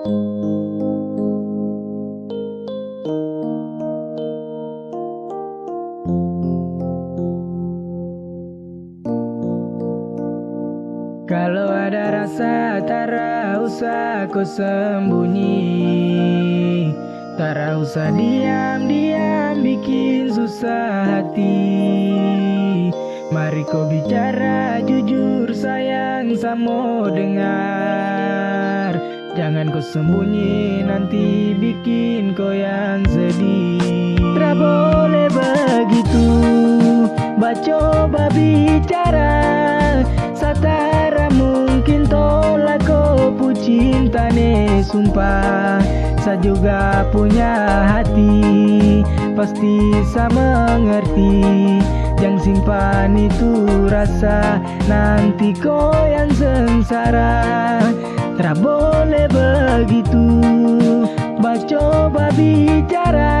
Kalau ada rasa tara usah kau sembunyi. Tara usah diam-diam bikin susah hati. Mari kau bicara jujur sayang samo dengar Jangan kau sembunyi nanti bikin kau yang sedih. Tidak boleh begitu. Bacoba bicara Satara mungkin tolak kau pu cinta nih sumpah. Saya juga punya hati Pasti sama mengerti. Jangan simpan itu rasa Nanti kau yang sengsara Tak boleh begitu. Bacoba bicara.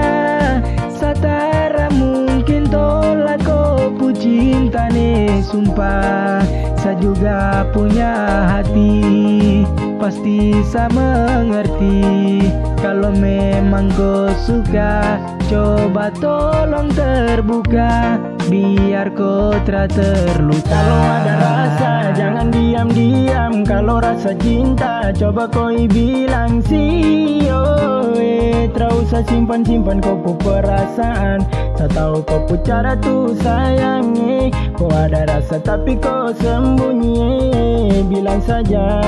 Satara mungkin tolak kau pu cinta nih sumpah. Saya juga punya hati Pasti sama mengerti. Kalau memang kau suka Coba tolong terbuka Biar tak terluka. Kalau ada rasa jangan diam-diam. Kalau rasa cinta coba kau bilang si oh, eh, usah simpan-simpan kau perasaan. Tak tahu kau cara tu sayang eh. Kau ada rasa tapi kau sembunyi. Bilang saja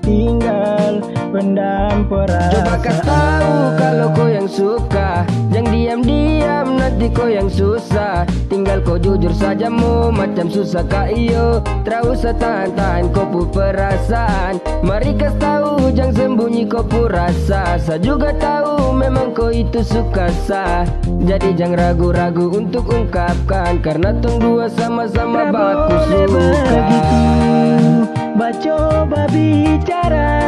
tinggal pendam perasaan. Coba kasih tahu kalau kau yang suka. Jangan diam-diam nanti kau yang susah. Tinggal kau jujur saja mu macam susah kak iyo. Usah tahan-tahan kau pu perasaan. Mari kasih tahu jangan sembunyi kau pu rasa. Saya juga tahu memang kau itu suka sah. Jadi jangan ragu-ragu untuk ungkapkan. Karena tong dua sama-sama baku suka. begitu Bacoba bicara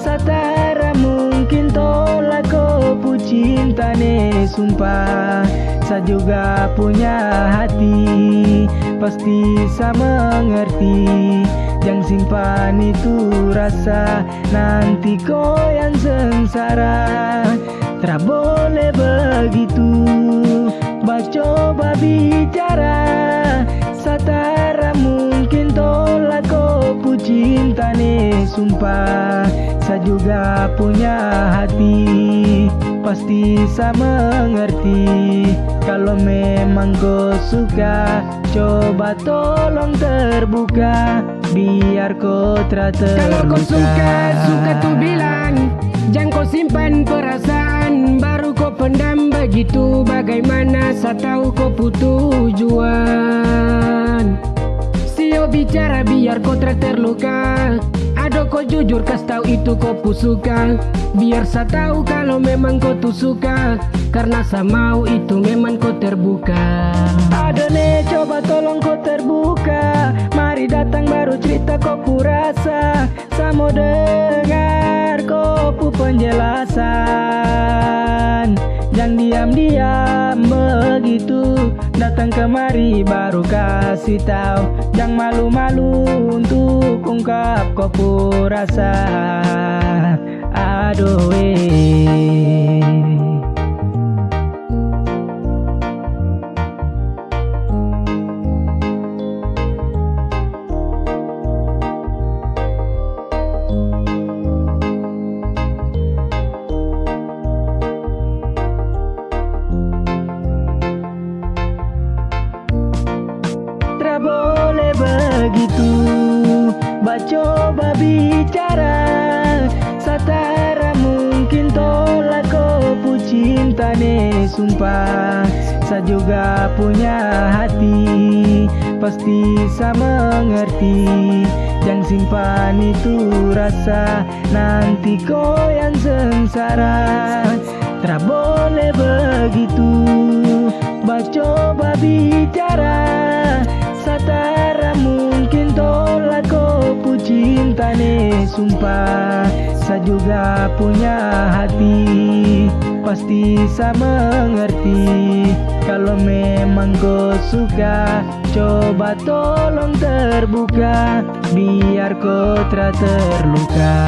Satara mungkin tolak kau cinta nih sumpah. Saya juga punya hati Pasti sama mengerti. Jangan simpan itu rasa Nanti kau yang sengsara. Tak boleh begitu. Bacoba bicara juga punya hati Pasti sama mengerti. Kalau memang kau suka Coba tolong terbuka Biar kau terluka Kalau kau suka, suka tuh bilang Jangan kau simpan perasaan. Baru kau pendam begitu Bagaimana saya tahu kau putus tujuan Sio bicara biar kau terluka Ado kau jujur kas tahu itu kau pusuka Biar saya tahu kalau memang kau tuh suka. Karena saya mau itu memang kau terbuka. Ada nih coba tolong kau terbuka. Mari datang baru cerita kau pu rasa Saya mau dengar kau penjelasan. Jangan diam-diam begitu. Datang kemari baru kasih tahu. Jangan malu-malu untuk ungkap kau pu rasa. Aduh begitu. Bacoba bicara Satara mungkin tolak kau pu cinta nih sumpah. Saya juga punya hati Pasti sama mengerti. Jangan simpan itu rasa Nanti kau yang sengsara. Tak boleh begitu. Bacoba bicara cinta nih sumpah Saya juga punya hati. Pasti sama mengerti Kalau memang kau suka Coba tolong terbuka Biar kau terluka